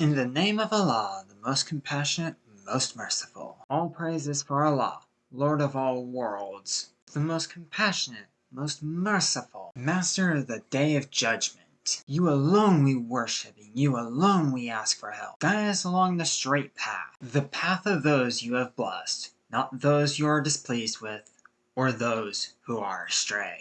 In the name of Allah, the most compassionate, most merciful. All praise is for Allah, Lord of all worlds, the most compassionate, most merciful, Master of the Day of Judgment. You alone we worship, and you alone we ask for help. Guide us along the straight path, the path of those you have blessed, not those you are displeased with, or those who are astray.